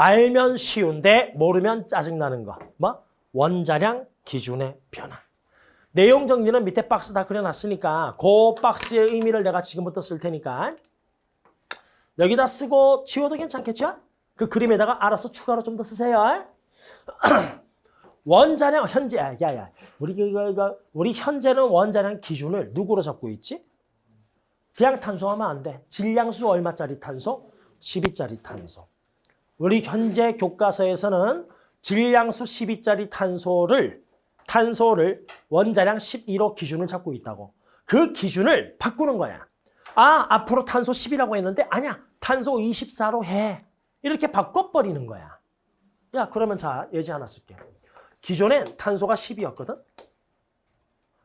알면 쉬운데 모르면 짜증나는 거. 뭐? 원자량 기준의 변화. 내용 정리는 밑에 박스 다 그려놨으니까 그 박스의 의미를 내가 지금부터 쓸 테니까 여기다 쓰고 지워도 괜찮겠죠? 그 그림에다가 알아서 추가로 좀 더 쓰세요. 원자량 현재 아, 야야 우리 이거 이거 우리 현재는 원자량 기준을 누구로 잡고 있지? 그냥 탄소하면 안 돼. 질량수 얼마짜리 탄소? 12짜리 탄소. 우리 현재 교과서에서는 질량수 12짜리 탄소를 탄소를 원자량 12로 기준을 잡고 있다고. 그 기준을 바꾸는 거야. 아, 앞으로 탄소 10이라고 했는데 아니야. 탄소 24로 해. 이렇게 바꿔버리는 거야. 야, 그러면 자, 예지 하나 쓸게. 기존엔 탄소가 10이었거든.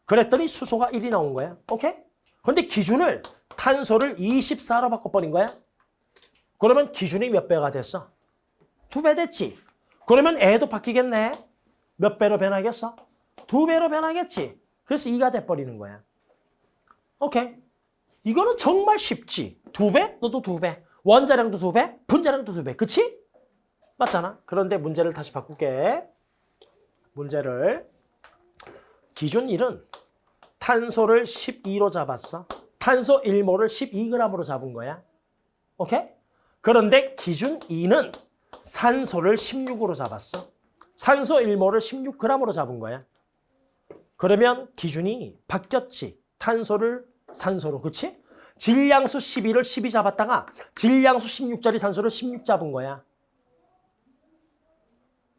그랬더니 수소가 1이 나온 거야. 오케이? 근데 기준을 탄소를 24로 바꿔버린 거야. 그러면 기준이 몇 배가 됐어? 두 배 됐지. 그러면 애도 바뀌겠네. 몇 배로 변하겠어? 두 배로 변하겠지. 그래서 2가 돼버리는 거야. 오케이. 이거는 정말 쉽지. 두 배? 너도 두 배. 원자량도 두 배? 분자량도 두 배. 그치? 맞잖아. 그런데 문제를 다시 바꿀게. 문제를. 기준 1은 탄소를 12로 잡았어. 탄소 1몰을 12g으로 잡은 거야. 오케이? 그런데 기준 2는 산소를 16으로 잡았어. 산소 1몰을 16g으로 잡은 거야. 그러면 기준이 바뀌었지. 탄소를 산소로, 그치? 질량수 12를 12 잡았다가 질량수 16짜리 산소를 16 잡은 거야.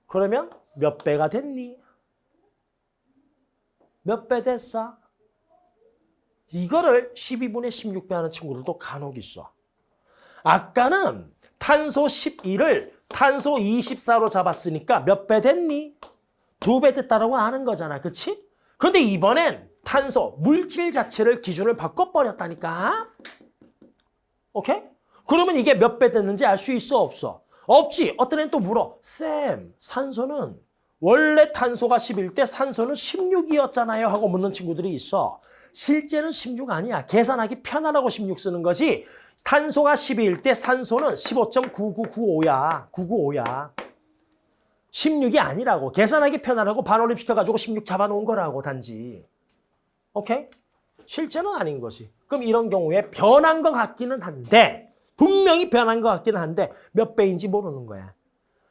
그러면 몇 배가 됐니? 몇 배 됐어? 이거를 12분의 16배 하는 친구들도 간혹 있어. 아까는 탄소 12를 탄소 24로 잡았으니까 몇 배 됐니? 두 배 됐다라고 하는 거잖아. 그치? 근데 이번엔 탄소, 물질 자체를 기준을 바꿔버렸다니까. 오케이? 그러면 이게 몇 배 됐는지 알 수 있어 없어? 없지. 어떤 애는 또 물어. 쌤, 산소는 원래 탄소가 11대 산소는 16이었잖아요 하고 묻는 친구들이 있어. 실제는 16 아니야. 계산하기 편하라고 16 쓰는 거지. 탄소가 12일 때 산소는 15.9995야. 995야. 16이 아니라고. 계산하기 편하라고 반올림 시켜가지고 16 잡아놓은 거라고 단지. 오케이? 실제는 아닌 것이. 그럼 이런 경우에 변한 것 같기는 한데 분명히 변한 것 같기는 한데 몇 배인지 모르는 거야.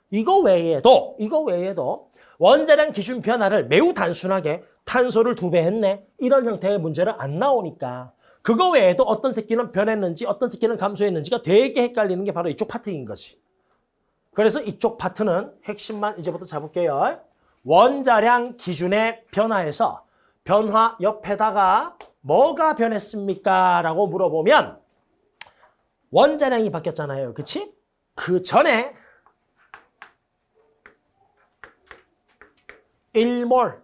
이거 외에도 이거 외에도 원자량 기준 변화를 매우 단순하게 탄소를 두 배 했네. 이런 형태의 문제는 안 나오니까 그거 외에도 어떤 새끼는 변했는지 어떤 새끼는 감소했는지가 되게 헷갈리는 게 바로 이쪽 파트인 거지. 그래서 이쪽 파트는 핵심만 이제부터 잡을게요. 원자량 기준의 변화에서 변화 옆에다가 뭐가 변했습니까? 라고 물어보면 원자량이 바뀌었잖아요. 그치? 그 전에 1몰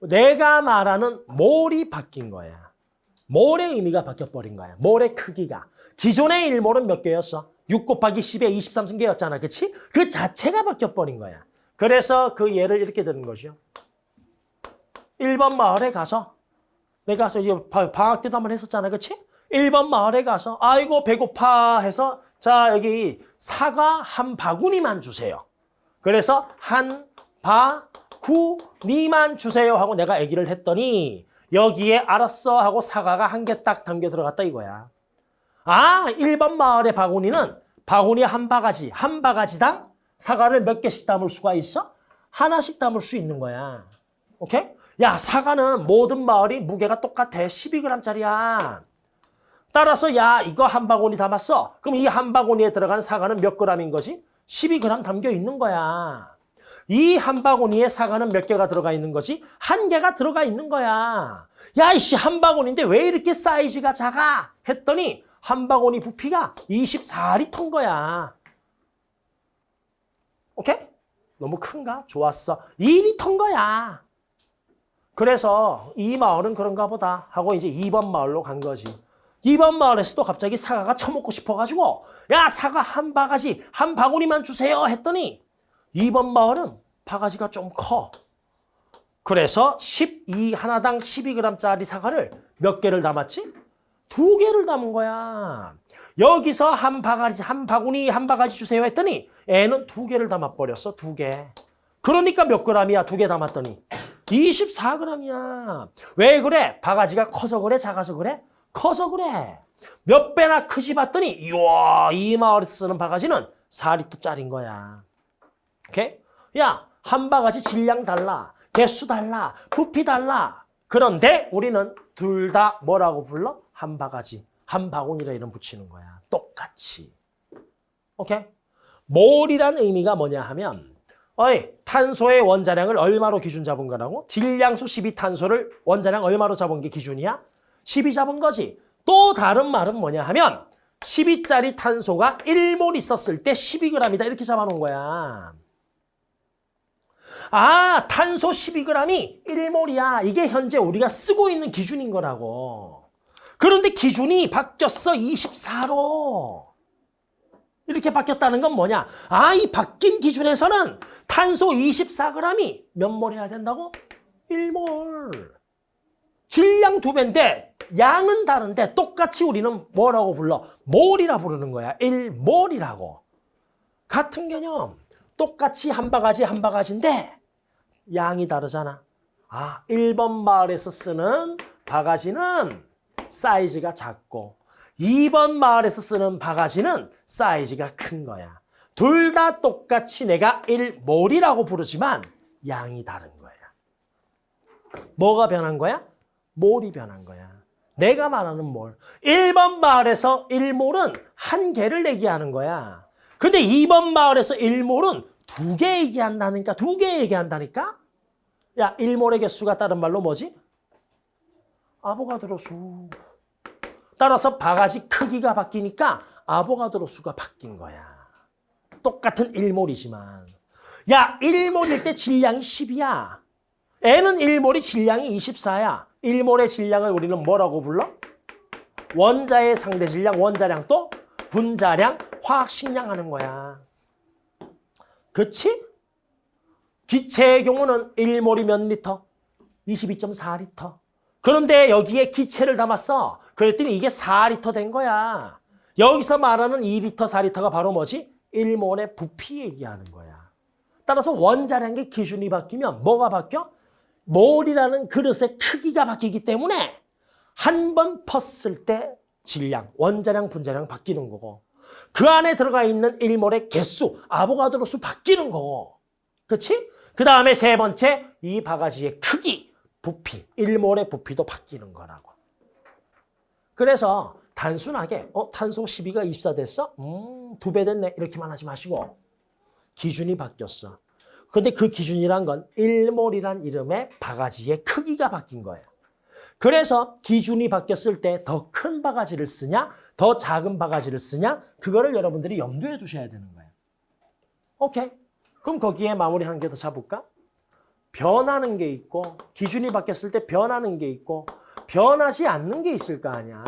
내가 말하는 몰이 바뀐 거야. 몰의 의미가 바뀌어버린 거야. 몰의 크기가. 기존의 1몰은 몇 개였어? 6 곱하기 10에 23승계였잖아. 그치? 그 자체가 바뀌어버린 거야. 그래서 그 예를 이렇게 드는 것이요. 1번 마을에 가서 내가 가서 이제 방학 때도 한번 했었잖아. 그치? 1번 마을에 가서 아이고 배고파 해서 자 여기 사과 한 바구니만 주세요. 그래서 한 바 구니만 주세요 하고 내가 얘기를 했더니 여기에 알았어 하고 사과가 한 개 딱 담겨 들어갔다 이거야. 아 1번 마을의 바구니는 바구니 한 바가지 한 바가지당 사과를 몇 개씩 담을 수가 있어? 하나씩 담을 수 있는 거야. 오케이? 야 사과는 모든 마을이 무게가 똑같아. 12g짜리야. 따라서 야 이거 한 바구니 담았어. 그럼 이 한 바구니에 들어간 사과는 몇 g인 거지? 12g 담겨 있는 거야. 이 한 바구니에 사과는 몇 개가 들어가 있는 거지? 한 개가 들어가 있는 거야. 야 이씨 한 바구니인데 왜 이렇게 사이즈가 작아? 했더니 한 바구니 부피가 24리터인 거야. 오케이? 너무 큰가? 좋았어. 2리터인 거야. 그래서 이 마을은 그런가 보다 하고 이제 2번 마을로 간 거지. 2번 마을에서도 갑자기 사과가 처먹고 싶어가지고 야 사과 한 바가지 한 바구니만 주세요 했더니 2번 마을은 바가지가 좀 커. 그래서 12 하나당 12g짜리 사과를 몇 개를 담았지? 두 개를 담은 거야. 여기서 한 바가지, 한 바구니, 한 바가지 주세요 했더니 애는 두 개를 담아버렸어, 두 개. 그러니까 몇 그램이야, 두 개 담았더니. 24g이야. 왜 그래? 바가지가 커서 그래? 작아서 그래? 커서 그래. 몇 배나 크지 봤더니 이야 이 마을에서 쓰는 바가지는 4리터짜리인 거야. 오케이? 야, 한 바가지 질량 달라. 개수 달라. 부피 달라. 그런데 우리는 둘 다 뭐라고 불러? 한 바가지. 한 바구니라 이름 붙이는 거야. 똑같이. 오케이? 몰이란 의미가 뭐냐 하면 어이, 탄소의 원자량을 얼마로 기준 잡은 거라고? 질량수 12 탄소를 원자량 얼마로 잡은 게 기준이야? 12 잡은 거지. 또 다른 말은 뭐냐 하면 12짜리 탄소가 1몰 있었을 때 12g이다 이렇게 잡아놓은 거야. 아, 탄소 12g이 1몰이야. 이게 현재 우리가 쓰고 있는 기준인 거라고. 그런데 기준이 바뀌었어. 24로. 이렇게 바뀌었다는 건 뭐냐? 아, 이 바뀐 기준에서는 탄소 24g이 몇 몰 해야 된다고? 1몰. 질량 두 배인데 양은 다른데 똑같이 우리는 뭐라고 불러? 몰이라 부르는 거야. 1몰이라고. 같은 개념. 똑같이 한 바가지 한 바가지인데 양이 다르잖아. 아, 1번 마을에서 쓰는 바가지는 사이즈가 작고 2번 마을에서 쓰는 바가지는 사이즈가 큰 거야. 둘 다 똑같이 내가 1몰이라고 부르지만 양이 다른 거야. 뭐가 변한 거야? 몰이 변한 거야. 내가 말하는 몰. 1번 마을에서 1몰은 한 개를 얘기하는 거야. 근데 2번 마을에서 1몰은 두 개 얘기한다니까. 두 개 얘기한다니까. 야, 1몰의 개수가 다른 말로 뭐지? 아보가드로 수. 따라서 바가지 크기가 바뀌니까 아보가드로 수가 바뀐 거야. 똑같은 1몰이지만. 야, 1몰일 때 질량이 10이야. N은 1몰이 질량이 24야. 1몰의 질량을 우리는 뭐라고 불러? 원자의 상대 질량, 원자량 또 분자량, 화학식량 하는 거야. 그치? 기체의 경우는 1몰이 몇 리터? 22.4리터. 그런데 여기에 기체를 담았어. 그랬더니 이게 4리터 된 거야. 여기서 말하는 2리터, 4리터가 바로 뭐지? 1몰의 부피 얘기하는 거야. 따라서 원자량의 기준이 바뀌면 뭐가 바뀌어? 몰이라는 그릇의 크기가 바뀌기 때문에 한 번 펐을 때 질량, 원자량, 분자량 바뀌는 거고 그 안에 들어가 있는 1몰의 개수, 아보가드로 수 바뀌는 거고 그렇지? 그 다음에 세 번째 이 바가지의 크기, 부피, 1몰의 부피도 바뀌는 거라고. 그래서 단순하게 어 탄소 12가 24 됐어? 음, 두 배 됐네. 이렇게만 하지 마시고 기준이 바뀌었어. 근데 그 기준이란 건 1몰이란 이름의 바가지의 크기가 바뀐 거예요. 그래서 기준이 바뀌었을 때 더 큰 바가지를 쓰냐, 더 작은 바가지를 쓰냐, 그거를 여러분들이 염두에 두셔야 되는 거예요. 오케이. 그럼 거기에 마무리 한 개 더 잡을까? 변하는 게 있고, 기준이 바뀌었을 때 변하는 게 있고, 변하지 않는 게 있을 거 아니야.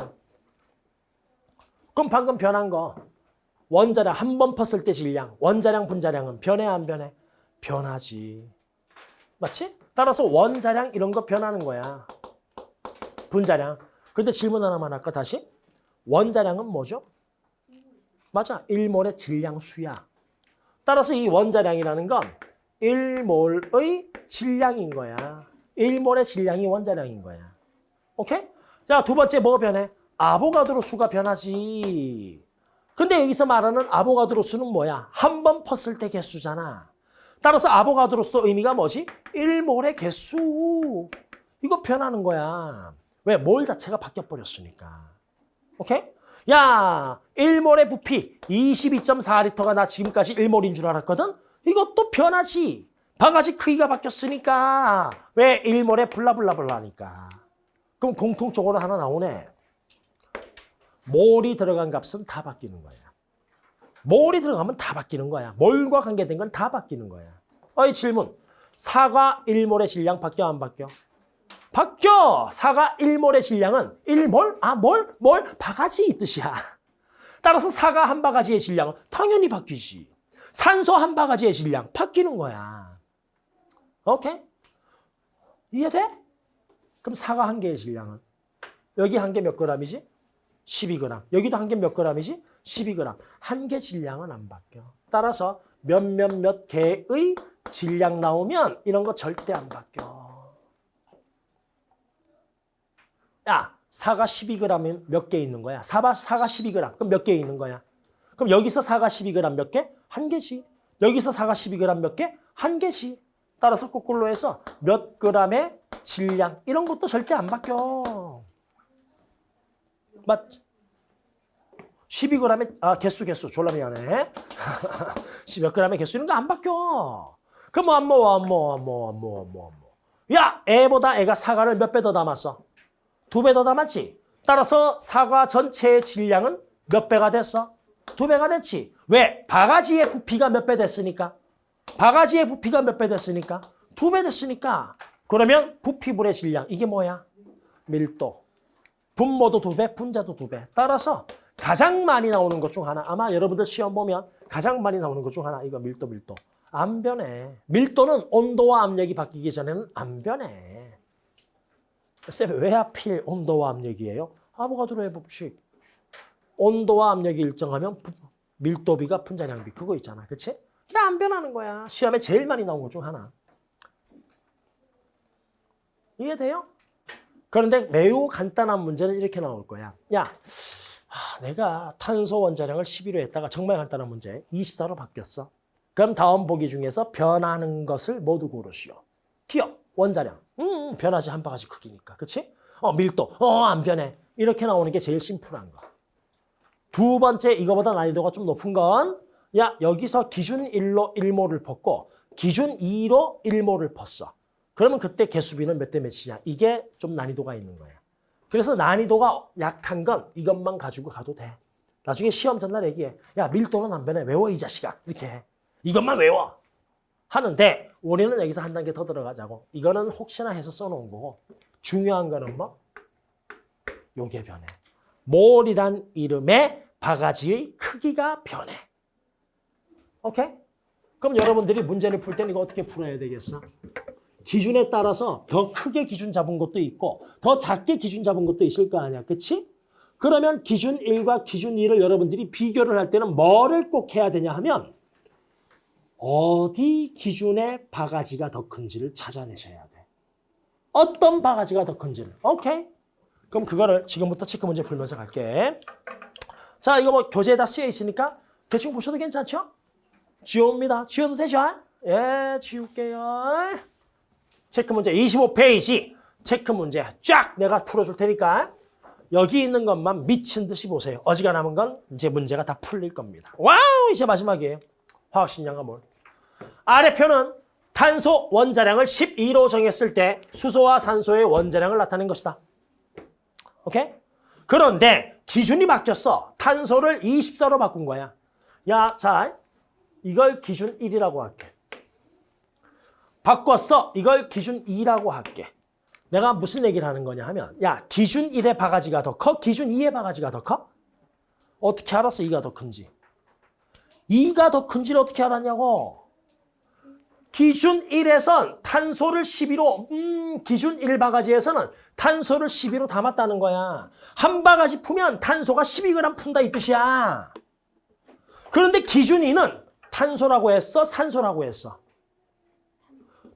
그럼 방금 변한 거, 원자량 한번 펐을 때 질량, 원자량, 분자량은 변해 안 변해? 변하지. 맞지? 따라서 원자량 이런 거 변하는 거야. 분자량. 그런데 질문 하나만 할까 다시? 원자량은 뭐죠? 맞아. 1몰의 질량 수야. 따라서 이 원자량이라는 건 1몰의 질량인 거야. 1몰의 질량이 원자량인 거야. 오케이? 자, 두 번째 뭐가 변해? 아보가드로 수가 변하지. 근데 여기서 말하는 아보가드로 수는 뭐야? 한 번 펐을 때 개수잖아. 따라서 아보가드로서 의미가 뭐지? 1몰의 개수. 이거 변하는 거야. 왜? 몰 자체가 바뀌어버렸으니까. 오케이? 야, 1몰의 부피 22.4리터가 나 지금까지 1몰인 줄 알았거든? 이것도 변하지. 바가지 크기가 바뀌었으니까. 왜? 1몰의 블라블라블라니까. 그럼 공통적으로 하나 나오네. 몰이 들어간 값은 다 바뀌는 거야. 몰이 들어가면 다 바뀌는 거야. 몰과 관계된 건 다 바뀌는 거야. 어이 질문. 사과 1몰의 질량 바뀌어 안 바뀌어? 바뀌어. 사과 1몰의 질량은 1몰? 아, 몰? 몰? 바가지 이 뜻이야. 따라서 사과 한 바가지의 질량은 당연히 바뀌지. 산소 한 바가지의 질량 바뀌는 거야. 오케이? 이해돼? 그럼 사과 한 개의 질량은? 여기 한 개 몇 그램이지? 12g. 여기도 한 개몇 g이지? 12g. 한 개 질량은 안 바뀌어. 따라서 몇몇몇 개의 질량 나오면 이런 거 절대 안 바뀌어. 야, 사가 12g이면 몇 개 있는 거야? 사바, 사가 12g. 그럼 몇 개 있는 거야? 그럼 여기서 사가 12g 몇 개? 한 개씩. 여기서 사가 12g 몇 개? 한 개씩. 따라서 거꾸로 해서 몇 g의 질량 이런 것도 절대 안 바뀌어. 맞 12g의 아 개수 개수 졸라 미안해. 10몇 g의 개수 이런 거 안 바뀌어. 그럼 뭐, 뭐뭐뭐뭐뭐 뭐 야, 애보다 애가 사과를 몇 배 더 담았어? 두 배더 담았지. 따라서 사과 전체의 질량은 몇 배가 됐어? 두 배가 됐지. 왜? 바가지의 부피가 몇 배 됐으니까. 바가지의 부피가 몇 배 됐으니까? 두 배 됐으니까. 그러면 부피분의 질량 이게 뭐야? 밀도. 분모도 두 배, 분자도 두 배. 따라서 가장 많이 나오는 것 중 하나. 아마 여러분들 시험 보면 가장 많이 나오는 것 중 하나. 이거 밀도, 밀도. 안 변해. 밀도는 온도와 압력이 바뀌기 전에는 안 변해. 쌤, 왜 하필 온도와 압력이에요? 아보가드로의 법칙. 온도와 압력이 일정하면 부- 밀도비가 분자량비 그거 있잖아. 그치? 그게 안 변하는 거야. 시험에 제일 많이 나온 것 중 하나. 이해돼요? 그런데 매우 간단한 문제는 이렇게 나올 거야. 야, 아, 내가 탄소 원자량을 11로 했다가 정말 간단한 문제 24로 바뀌었어. 그럼 다음 보기 중에서 변하는 것을 모두 고르시오. 기억, 원자량. 음, 변하지 한 바가지 크기니까. 그치? 어, 밀도. 어, 안 변해. 이렇게 나오는 게 제일 심플한 거. 두 번째 이거보다 난이도가 좀 높은 건 야, 여기서 기준 1로 1모를 벗고 기준 2로 1모를 벗어. 그러면 그때 개수비는 몇 대 몇이냐. 이게 좀 난이도가 있는 거예요. 그래서 난이도가 약한 건 이것만 가지고 가도 돼. 나중에 시험 전날 얘기해. 야, 밀도는 안 변해. 외워, 이 자식아. 이렇게 해. 이것만 외워. 하는데 우리는 여기서 한 단계 더 들어가자고. 이거는 혹시나 해서 써놓은 거고. 중요한 거는 뭐? 요게 변해. 몰이란 이름의 바가지의 크기가 변해. 오케이? 그럼 여러분들이 문제를 풀 때는 이거 어떻게 풀어야 되겠어? 기준에 따라서 더 크게 기준 잡은 것도 있고 더 작게 기준 잡은 것도 있을 거 아니야. 그치? 그러면 기준 1과 기준 2를 여러분들이 비교를 할 때는 뭐를 꼭 해야 되냐 하면 어디 기준의 바가지가 더 큰지를 찾아내셔야 돼. 어떤 바가지가 더 큰지를. 오케이? 그럼 그거를 지금부터 체크 문제 풀면서 갈게. 자, 이거 뭐 교재에다 쓰여 있으니까 대충 보셔도 괜찮죠? 지웁니다. 지워도 되죠? 예, 지울게요. 체크 문제 25페이지. 체크 문제 쫙 내가 풀어줄 테니까 여기 있는 것만 미친 듯이 보세요. 어지간하면 건 이제 문제가 다 풀릴 겁니다. 와우! 이제 마지막이에요. 화학식량과 몰. 아래 표는 탄소 원자량을 12로 정했을 때 수소와 산소의 원자량을 나타낸 것이다. 오케이? 그런데 기준이 바뀌었어. 탄소를 24로 바꾼 거야. 야, 자, 이걸 기준 1이라고 할게. 바꿨어. 이걸 기준 2라고 할게. 내가 무슨 얘기를 하는 거냐 하면 야, 기준 1의 바가지가 더 커? 기준 2의 바가지가 더 커? 어떻게 알았어? 2가 더 큰지. 2가 더 큰지를 어떻게 알았냐고. 기준 1에선 탄소를 12로 음, 기준 1바가지에서는 탄소를 12로 담았다는 거야. 한 바가지 풀면 탄소가 12g 푼다 이 뜻이야. 그런데 기준 2는 탄소라고 했어? 산소라고 했어?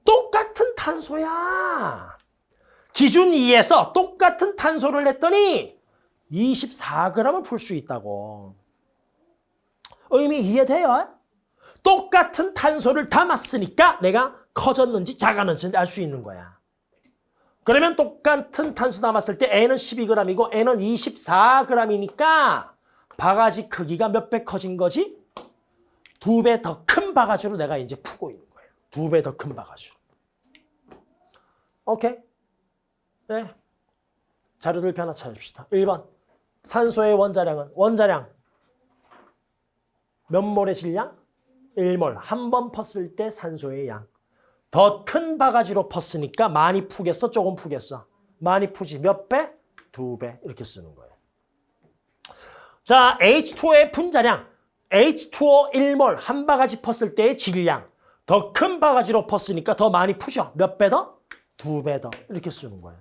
똑같은 탄소야. 기준 2에서 똑같은 탄소를 냈더니 24g을 풀 수 있다고. 의미 이해돼요? 똑같은 탄소를 담았으니까 내가 커졌는지 작았는지 알 수 있는 거야. 그러면 똑같은 탄소 담았을 때 N은 12g이고 N은 24g이니까 바가지 크기가 몇 배 커진 거지? 두 배 더 큰 바가지로 내가 이제 푸고 있는 거예요. 두 배 더 큰 바가지로. 오케이? 네. 자료들 하나 찾읍시다. 1번. 산소의 원자량은 원자량 몇 몰의 질량? 1몰. 한 번 펐을 때 산소의 양. 더 큰 바가지로 펐으니까 많이 푸겠어? 조금 푸겠어? 많이 푸지. 몇 배? 두 배. 이렇게 쓰는 거예요. 자, H2O의 분자량. H2O 1몰. 한 바가지 펐을 때의 질량. 더 큰 바가지로 펐으니까 더 많이 푸죠. 몇배 더? 두 배 더. 이렇게 쓰는 거예요.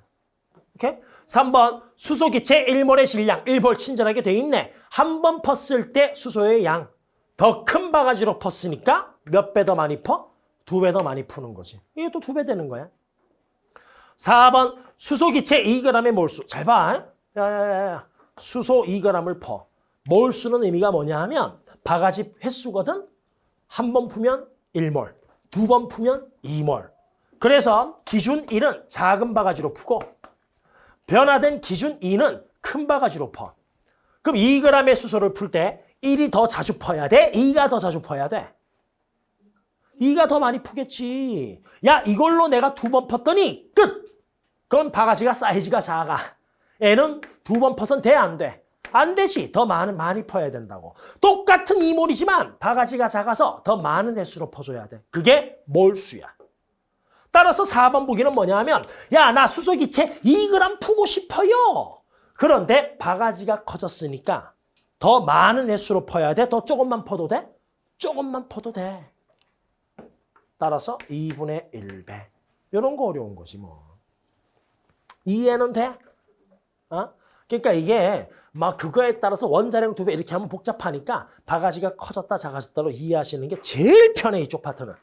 오케이? 3번 수소기체 1몰의 질량 1몰 친절하게 돼 있네. 한 번 펐을 때 수소의 양 더 큰 바가지로 펐으니까 몇 배 더 많이 퍼? 두 배 더 많이 푸는 거지. 이게 또 두 배 되는 거야. 4번 수소기체 2g의 몰수. 잘 봐. 야야야야. 수소 2g을 퍼. 몰수는 의미가 뭐냐 하면 바가지 횟수거든. 한번 푸면 1몰, 두번 푸면 2몰. 그래서 기준 1은 작은 바가지로 푸고 변화된 기준 2는 큰 바가지로 퍼. 그럼 2g의 수소를 풀 때 1이 더 자주 퍼야 돼? 2가 더 자주 퍼야 돼? 2가 더 많이 푸겠지. 야 이걸로 내가 두번 펐더니 끝! 그럼 바가지가 사이즈가 작아. 애는 두 번 퍼선 돼? 안 돼? 안 되지. 더 많은, 많이 퍼야 된다고. 똑같은 이몰이지만 바가지가 작아서 더 많은 횟수로 퍼줘야 돼. 그게 몰수야. 따라서 4번 보기는 뭐냐 하면 야 나 수소기체 2g 푸고 싶어요. 그런데 바가지가 커졌으니까 더 많은 횟수로 퍼야 돼? 더 조금만 퍼도 돼? 조금만 퍼도 돼. 따라서 2분의 1배. 이런 거 어려운 거지 뭐. 이해는 돼? 어? 그러니까 이게 막 그거에 따라서 원자량 두 배 이렇게 하면 복잡하니까 바가지가 커졌다 작아졌다로 이해하시는 게 제일 편해 이쪽 파트는.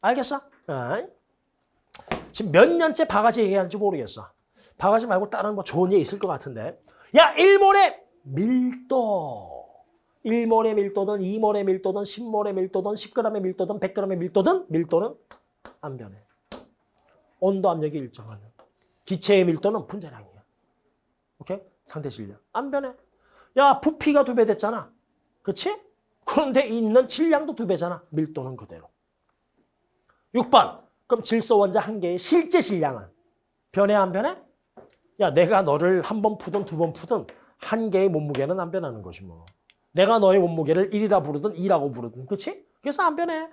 알겠어? 어? 지금 몇 년째 바가지 얘기하는지 모르겠어. 바가지 말고 다른 뭐 좋은 예 있을 것 같은데. 야, 1몰의 밀도. 1몰의 밀도든 2몰의 밀도든 10몰의 밀도든 10g의 밀도든 100g의 밀도든 밀도는 안 변해. 온도 압력이 일정하면. 기체의 밀도는 분자량이야. 오케이? 상대 질량. 안 변해. 야, 부피가 두 배 됐잖아. 그치? 그런데 있는 질량도 두 배잖아. 밀도는 그대로. 6번. 그럼 질소 원자 한 개의 실제 질량은 변해 안 변해? 야 내가 너를 한 번 푸든 두 번 푸든 한 개의 몸무게는 안 변하는 것이 뭐. 내가 너의 몸무게를 1이라 부르든 2라고 부르든 그렇지? 그래서 안 변해.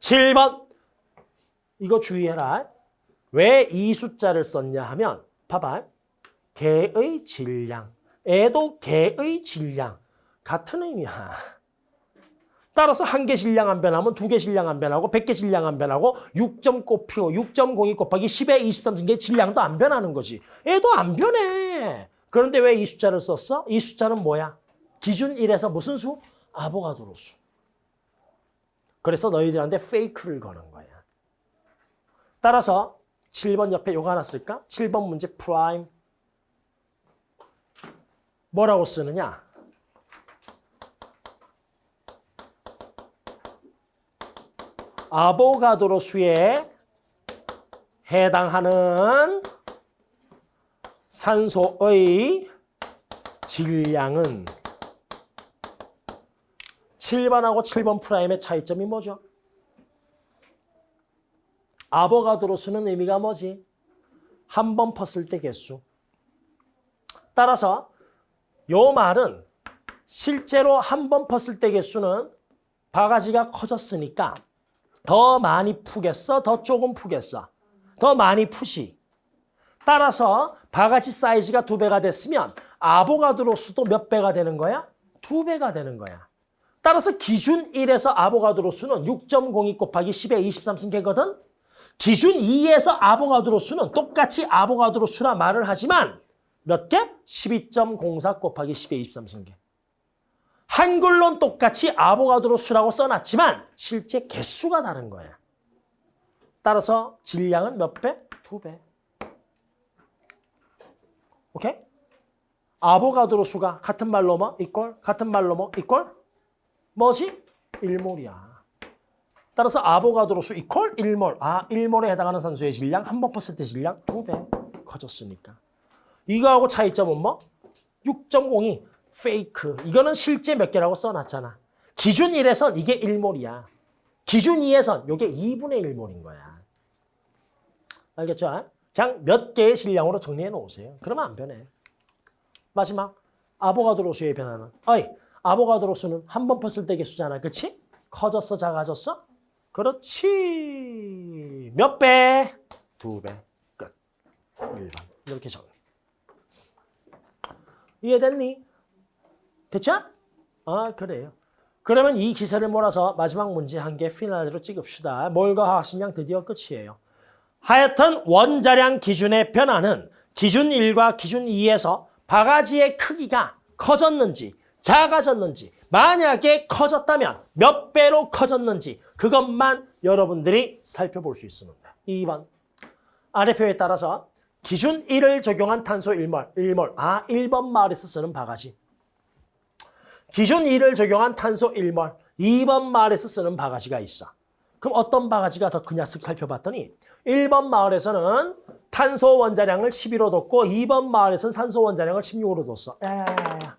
7번. 이거 주의해라. 왜 이 숫자를 썼냐 하면 봐봐. 개의 질량. 애도 개의 질량. 같은 의미야. 따라서 한 개 질량 안 변하면 두 개 질량 안 변하고 100개 질량 안 변하고 6점 곱표 6.02 곱하기 10의 23승계의 질량도 안 변하는 거지. 얘도 안 변해. 그런데 왜 이 숫자를 썼어? 이 숫자는 뭐야? 기준 1에서 무슨 수? 아보가드로 수. 그래서 너희들한테 페이크를 거는 거야. 따라서 7번 옆에 요거 하나 쓸까? 7번 문제 프라임. 뭐라고 쓰느냐? 아보가드로 수에 해당하는 산소의 질량은 7번하고 7번 프라임의 차이점이 뭐죠? 아보가드로 수는 의미가 뭐지? 한번 펐을 때 개수. 따라서 요 말은 실제로 한번 펐을 때 개수는 바가지가 커졌으니까 더 많이 푸겠어? 더 조금 푸겠어? 더 많이 푸시. 따라서 바가지 사이즈가 두 배가 됐으면 아보가드로 수도 몇 배가 되는 거야? 두 배가 되는 거야. 따라서 기준 1에서 아보가드로 수는 6.02 곱하기 10의 23승계거든? 기준 2에서 아보가드로 수는 똑같이 아보가드로 수라 말을 하지만 몇 개? 12.04 곱하기 10의 23승계. 한글론 똑같이 아보가드로 수라고 써놨지만 실제 개수가 다른 거야. 따라서 질량은 몇 배? 두 배. 오케이? 아보가드로 수가 같은 말로 뭐? 이꼴? 같은 말로 뭐? 이꼴? 뭐지? 1몰이야. 따라서 아보가드로 수 이퀄 1몰. 아, 1몰에 해당하는 산소의 질량 한번때 질량 두 배 커졌으니까. 이거하고 차이점은 뭐? 6.02 페이크. 이거는 실제 몇 개라고 써놨잖아. 기준 1에선 이게 1몰이야. 기준 2에선 이게 2분의 1몰인 거야. 알겠죠? 그냥 몇 개의 질량으로 정리해 놓으세요. 그러면 안 변해. 마지막 아보가드로 수의 변화는 어이 아보가드로 수는 한 번 폈을 때 개수잖아. 그렇지? 커졌어 작아졌어? 그렇지. 몇 배? 두 배. 끝. 1번. 이렇게 정리. 이해됐니? 됐죠? 아 그래요. 그러면 이 기세를 몰아서 마지막 문제 한 개 피날레로 찍읍시다. 몰과 화학 식량 드디어 끝이에요. 하여튼 원자량 기준의 변화는 기준 1과 기준 2에서 바가지의 크기가 커졌는지 작아졌는지 만약에 커졌다면 몇 배로 커졌는지 그것만 여러분들이 살펴볼 수 있습니다. 2번 아래 표에 따라서 기준 1을 적용한 탄소 1몰, 1몰. 아 1번 마을에서 쓰는 바가지. 기준 2를 적용한 탄소 1몰, 2번 마을에서 쓰는 바가지가 있어. 그럼 어떤 바가지가 더 크냐 쓱 살펴봤더니 1번 마을에서는 탄소 원자량을 11로 뒀고 2번 마을에서는 산소 원자량을 16으로 뒀어. 야야야야.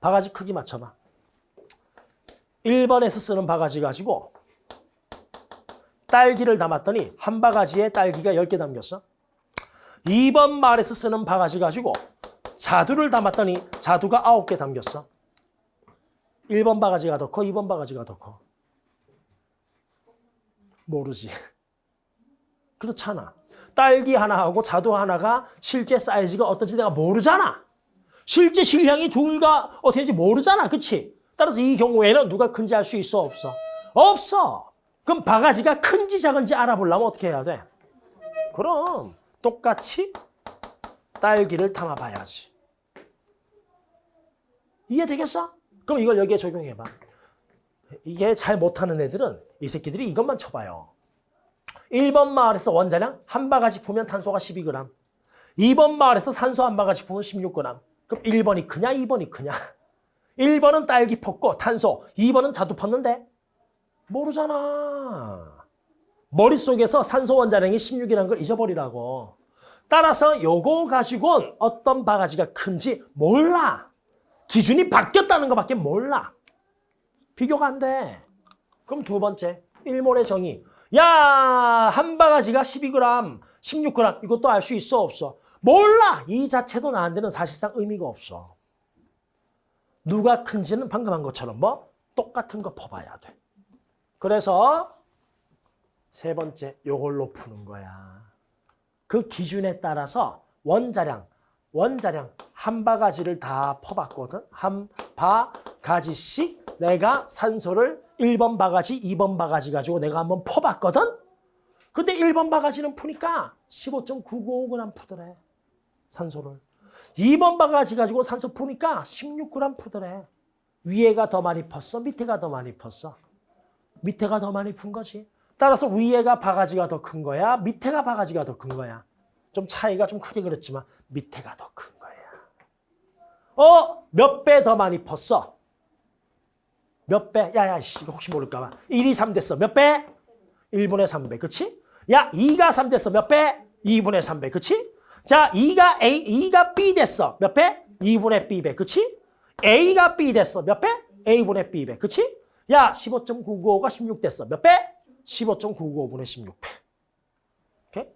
바가지 크기 맞춰봐. 1번에서 쓰는 바가지 가지고 딸기를 담았더니 한 바가지에 딸기가 10개 담겼어. 2번 마을에서 쓰는 바가지 가지고 자두를 담았더니 자두가 9개 담겼어. 1번 바가지가 더 커, 2번 바가지가 더 커. 모르지. 그렇잖아. 딸기 하나하고 자두 하나가 실제 사이즈가 어떤지 내가 모르잖아. 실제 실량이 둘과 어떻게인지 모르잖아. 그치? 따라서 이 경우에는 누가 큰지 알 수 있어? 없어? 없어. 그럼 바가지가 큰지 작은지 알아보려면 어떻게 해야 돼? 그럼 똑같이 딸기를 담아봐야지. 이해되겠어? 그럼 이걸 여기에 적용해봐. 이게 잘 못하는 애들은 이 새끼들이 이것만 쳐봐요. 1번 마을에서 원자량 한 바가지 보면 탄소가 12g. 2번 마을에서 산소 한 바가지 보면 16g. 그럼 1번이 크냐 2번이 크냐? 1번은 딸기 폈고 탄소, 2번은 자두 폈는데 모르잖아. 머릿속에서 산소 원자량이 16이라는 걸 잊어버리라고. 따라서 요거 가지고는 어떤 바가지가 큰지 몰라. 기준이 바뀌었다는 것밖에 몰라. 비교가 안 돼. 그럼 두 번째, 일몰의 정의. 야, 한 바가지가 12g, 16g 이것도 알 수 있어 없어? 몰라. 이 자체도 나한테는 사실상 의미가 없어. 누가 큰지는 방금 한 것처럼 뭐 똑같은 거 퍼봐야 돼. 그래서 세 번째 요걸로 푸는 거야. 그 기준에 따라서 원자량, 원자량 한 바가지를 다 퍼봤거든. 한 바가지씩 내가 산소를 1번 바가지, 2번 바가지 가지고 내가 한번 퍼봤거든. 근데 1번 바가지는 푸니까 15.995g 푸더래. 산소를. 2번 바가지 가지고 산소 푸니까 16g 푸더래. 위에가 더 많이 폈어? 밑에가 더 많이 폈어? 밑에가 더 많이 푼 거지. 따라서 위에가 바가지가 더 큰 거야? 밑에가 바가지가 더 큰 거야? 좀 차이가 좀 크게 그랬지만 밑에가 더 큰 거야. 어? 몇 배 더 많이 폈어? 몇 배? 야 야 씨 혹시 모를까 봐. 1이 3 됐어. 몇 배? 1분의 3배. 그치? 야 2가 3 됐어. 몇 배? 2분의 3배. 그치? 자 2가 A, 2가 B 됐어. 몇 배? 2분의 B배. 그치? A가 B 됐어. 몇 배? A분의 B배. 그치? 야 15.995가 16 됐어. 몇 배? 15.995분의 16배. 오케이?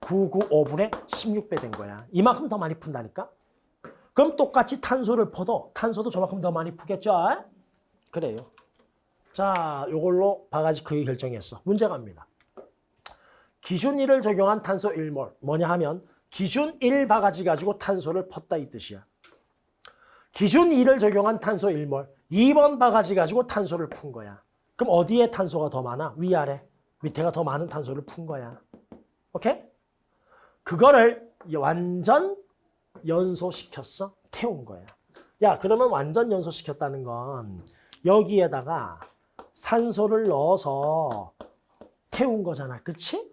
15.995분의 16배 된 거야. 이만큼 더 많이 푼다니까? 그럼 똑같이 탄소를 퍼도 탄소도 저만큼 더 많이 푸겠죠? 그래요. 자, 요걸로 바가지 크기 결정했어. 문제 갑니다. 기준 1을 적용한 탄소 1몰. 뭐냐 하면 기준 1 바가지 가지고 탄소를 펐다 이 뜻이야. 기준 2를 적용한 탄소 1몰. 2번 바가지 가지고 탄소를 푼 거야. 그럼 어디에 탄소가 더 많아? 위아래. 밑에가 더 많은 탄소를 푼 거야. 오케이? 그거를 완전 연소시켰어? 태운 거야. 야, 그러면 완전 연소시켰다는 건 여기에다가 산소를 넣어서 태운 거잖아. 그치?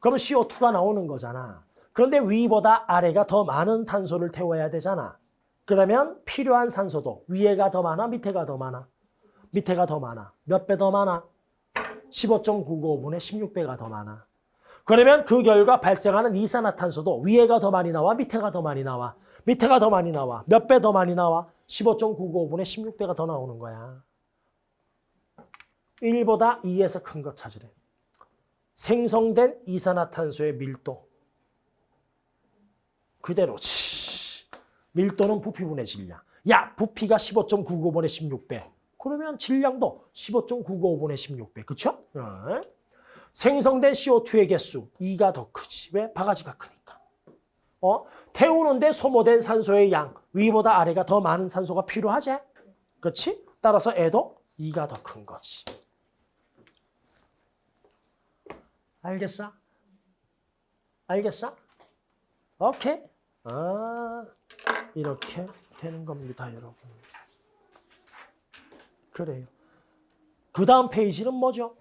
그러면 CO2가 나오는 거잖아. 그런데 위보다 아래가 더 많은 탄소를 태워야 되잖아. 그러면 필요한 산소도 위에가 더 많아? 밑에가 더 많아? 밑에가 더 많아. 몇 배 더 많아? 15.995분의 16배가 더 많아. 그러면 그 결과 발생하는 이산화탄소도 위에가 더 많이 나와? 밑에가 더 많이 나와? 밑에가 더 많이 나와. 몇 배 더 많이 나와? 15.995분의 16배가 더 나오는 거야. 1보다 2에서 큰거 찾으래. 생성된 이산화탄소의 밀도. 그대로지. 밀도는 부피분의 질량. 야, 부피가 15.995분의 16배. 그러면 질량도 15.995분의 16배. 그쵸? 어. 생성된 CO2의 개수 2가 더 크지. 왜? 바가지가 크니까. 어? 태우는데 소모된 산소의 양 위보다 아래가 더 많은 산소가 필요하지? 그렇지? 따라서 애도 2가 더 큰 거지. 알겠어? 알겠어? 오케이. 아, 이렇게 되는 겁니다, 여러분. 그래요. 그 다음 페이지는 뭐죠?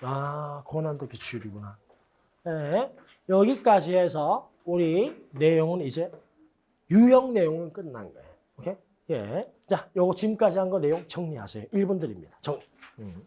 아, 고난도 기출이구나. 네, 여기까지 해서 우리 내용은 이제 유형 내용은 끝난 거예요. 오케이? 예. 자, 요거 지금까지 한 거 내용 정리하세요. 1분 드립니다. 정리. 음.